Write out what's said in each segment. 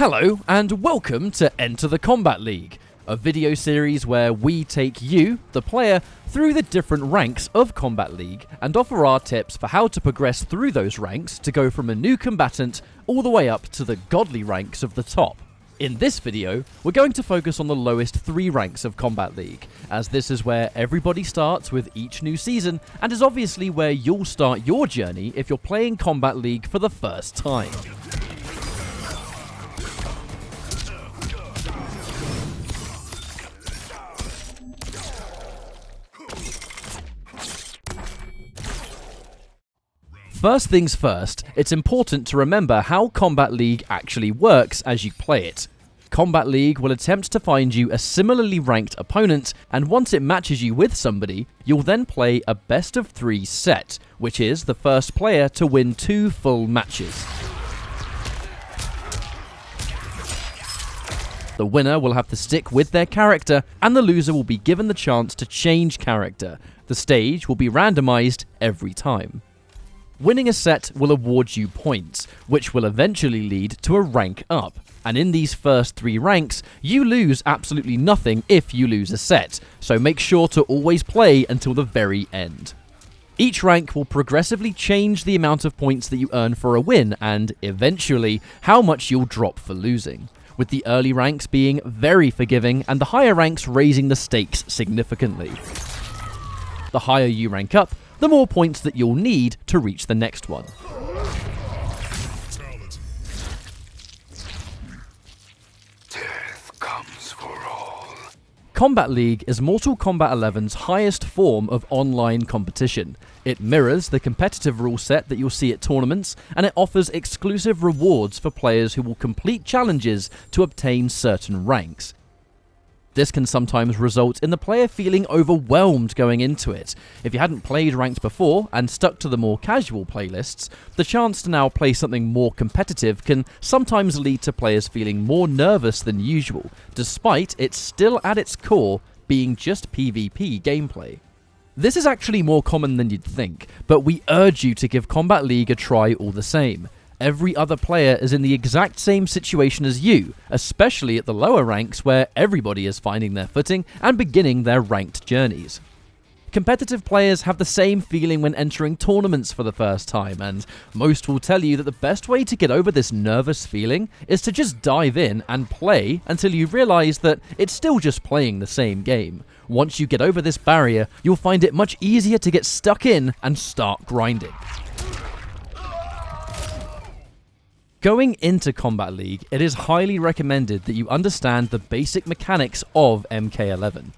Hello, and welcome to Enter the Combat League, a video series where we take you, the player, through the different ranks of Combat League and offer our tips for how to progress through those ranks to go from a new combatant all the way up to the godly ranks of the top. In this video, we're going to focus on the lowest three ranks of Combat League, as this is where everybody starts with each new season, and is obviously where you'll start your journey if you're playing Combat League for the first time. First things first, it's important to remember how Combat League actually works as you play it. Combat League will attempt to find you a similarly ranked opponent, and once it matches you with somebody, you'll then play a best of three set, which is the first player to win two full matches. The winner will have to stick with their character, and the loser will be given the chance to change character. The stage will be randomized every time. Winning a set will award you points, which will eventually lead to a rank up. And in these first three ranks, you lose absolutely nothing if you lose a set, so make sure to always play until the very end. Each rank will progressively change the amount of points that you earn for a win, and eventually, how much you'll drop for losing. With the early ranks being very forgiving, and the higher ranks raising the stakes significantly. The higher you rank up, the more points that you'll need to reach the next one. Death comes for all. Combat League is Mortal Kombat 11's highest form of online competition. It mirrors the competitive rule set that you'll see at tournaments, and it offers exclusive rewards for players who will complete challenges to obtain certain ranks. This can sometimes result in the player feeling overwhelmed going into it. If you hadn't played ranked before and stuck to the more casual playlists, the chance to now play something more competitive can sometimes lead to players feeling more nervous than usual, despite it still at its core being just PvP gameplay. This is actually more common than you'd think, but we urge you to give Combat League a try all the same every other player is in the exact same situation as you, especially at the lower ranks where everybody is finding their footing and beginning their ranked journeys. Competitive players have the same feeling when entering tournaments for the first time, and most will tell you that the best way to get over this nervous feeling is to just dive in and play until you realize that it's still just playing the same game. Once you get over this barrier, you'll find it much easier to get stuck in and start grinding. Going into Combat League, it is highly recommended that you understand the basic mechanics of MK11.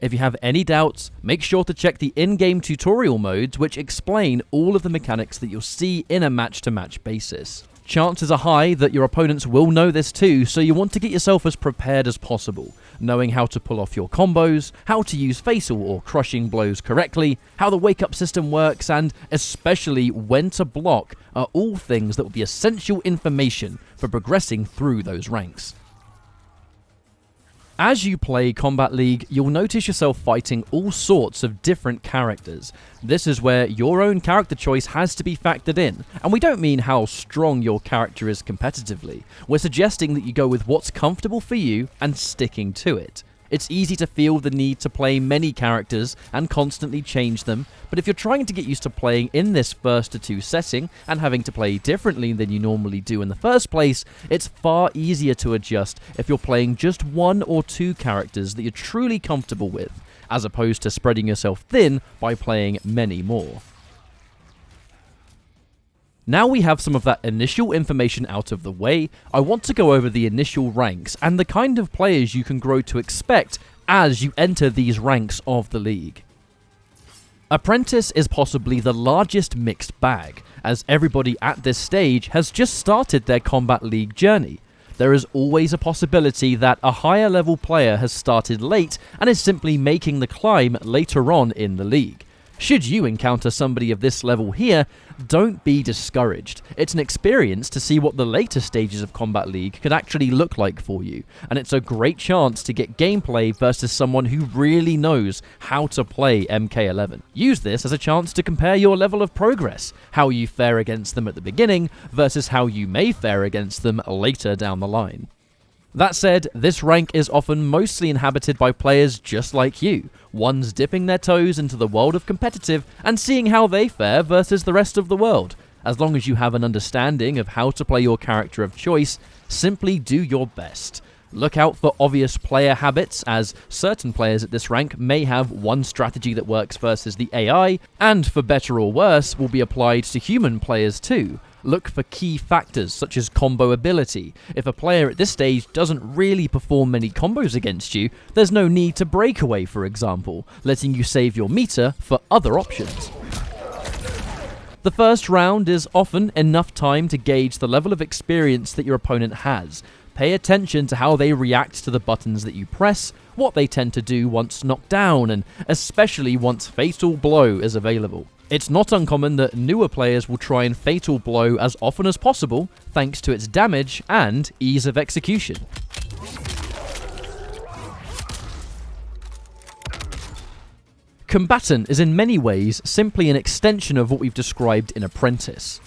If you have any doubts, make sure to check the in-game tutorial modes which explain all of the mechanics that you'll see in a match-to-match -match basis. Chances are high that your opponents will know this too, so you want to get yourself as prepared as possible, knowing how to pull off your combos, how to use fatal or crushing blows correctly, how the wake up system works, and especially when to block are all things that will be essential information for progressing through those ranks. As you play Combat League, you'll notice yourself fighting all sorts of different characters. This is where your own character choice has to be factored in, and we don't mean how strong your character is competitively. We're suggesting that you go with what's comfortable for you and sticking to it. It's easy to feel the need to play many characters and constantly change them, but if you're trying to get used to playing in this first to two setting and having to play differently than you normally do in the first place, it's far easier to adjust if you're playing just one or two characters that you're truly comfortable with, as opposed to spreading yourself thin by playing many more. Now we have some of that initial information out of the way, I want to go over the initial ranks and the kind of players you can grow to expect as you enter these ranks of the league. Apprentice is possibly the largest mixed bag, as everybody at this stage has just started their Combat League journey. There is always a possibility that a higher level player has started late and is simply making the climb later on in the league. Should you encounter somebody of this level here, don't be discouraged. It's an experience to see what the later stages of Combat League could actually look like for you, and it's a great chance to get gameplay versus someone who really knows how to play MK11. Use this as a chance to compare your level of progress, how you fare against them at the beginning versus how you may fare against them later down the line. That said, this rank is often mostly inhabited by players just like you, ones dipping their toes into the world of competitive and seeing how they fare versus the rest of the world. As long as you have an understanding of how to play your character of choice, simply do your best. Look out for obvious player habits, as certain players at this rank may have one strategy that works versus the AI, and for better or worse, will be applied to human players too. Look for key factors such as combo ability. If a player at this stage doesn't really perform many combos against you, there's no need to breakaway for example, letting you save your meter for other options. The first round is often enough time to gauge the level of experience that your opponent has. Pay attention to how they react to the buttons that you press, what they tend to do once knocked down, and especially once Fatal Blow is available. It's not uncommon that newer players will try and Fatal Blow as often as possible, thanks to its damage and ease of execution. Combatant is in many ways simply an extension of what we've described in Apprentice.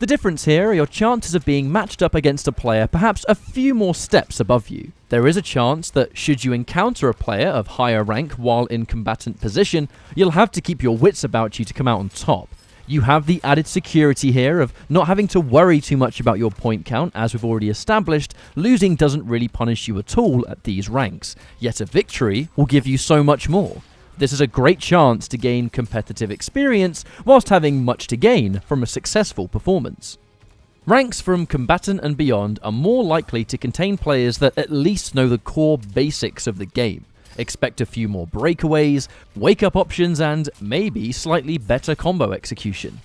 The difference here are your chances of being matched up against a player perhaps a few more steps above you. There is a chance that should you encounter a player of higher rank while in combatant position, you'll have to keep your wits about you to come out on top. You have the added security here of not having to worry too much about your point count, as we've already established, losing doesn't really punish you at all at these ranks, yet a victory will give you so much more. This is a great chance to gain competitive experience whilst having much to gain from a successful performance. Ranks from combatant and beyond are more likely to contain players that at least know the core basics of the game. Expect a few more breakaways, wake up options, and maybe slightly better combo execution.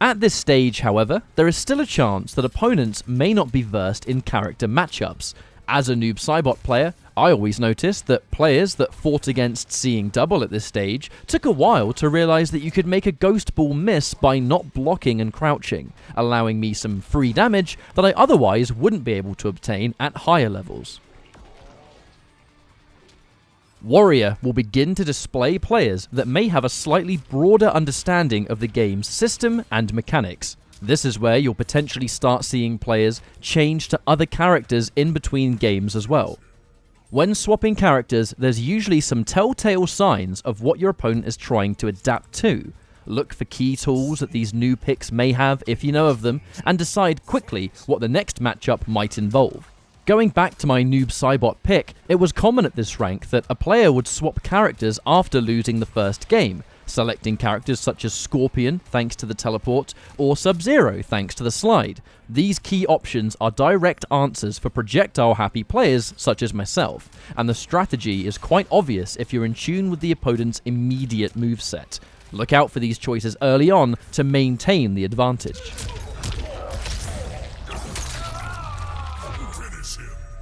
At this stage, however, there is still a chance that opponents may not be versed in character matchups. As a Noob Saibot player, I always noticed that players that fought against seeing double at this stage took a while to realise that you could make a ghost ball miss by not blocking and crouching, allowing me some free damage that I otherwise wouldn't be able to obtain at higher levels. Warrior will begin to display players that may have a slightly broader understanding of the game's system and mechanics. This is where you'll potentially start seeing players change to other characters in between games as well. When swapping characters, there's usually some telltale signs of what your opponent is trying to adapt to. Look for key tools that these new picks may have if you know of them, and decide quickly what the next matchup might involve. Going back to my Noob Saibot pick, it was common at this rank that a player would swap characters after losing the first game, selecting characters such as Scorpion thanks to the teleport, or Sub-Zero thanks to the slide. These key options are direct answers for projectile-happy players such as myself, and the strategy is quite obvious if you're in tune with the opponent's immediate moveset. Look out for these choices early on to maintain the advantage.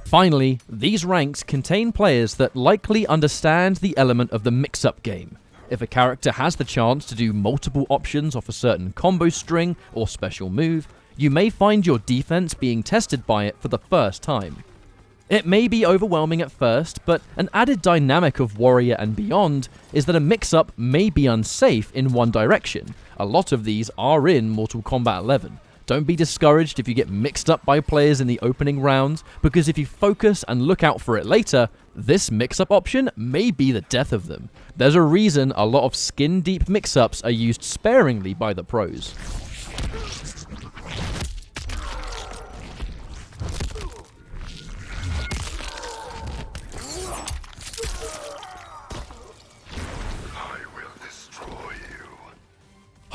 Finally, these ranks contain players that likely understand the element of the mix-up game. If a character has the chance to do multiple options off a certain combo string or special move, you may find your defense being tested by it for the first time. It may be overwhelming at first, but an added dynamic of Warrior and beyond is that a mix-up may be unsafe in one direction. A lot of these are in Mortal Kombat 11, don't be discouraged if you get mixed up by players in the opening rounds, because if you focus and look out for it later, this mix-up option may be the death of them. There's a reason a lot of skin-deep mix-ups are used sparingly by the pros.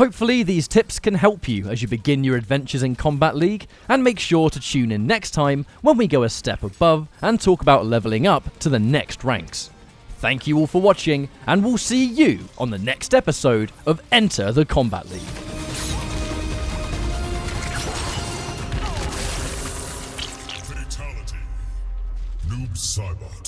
Hopefully these tips can help you as you begin your adventures in Combat League, and make sure to tune in next time when we go a step above and talk about leveling up to the next ranks. Thank you all for watching, and we'll see you on the next episode of Enter the Combat League. Noob.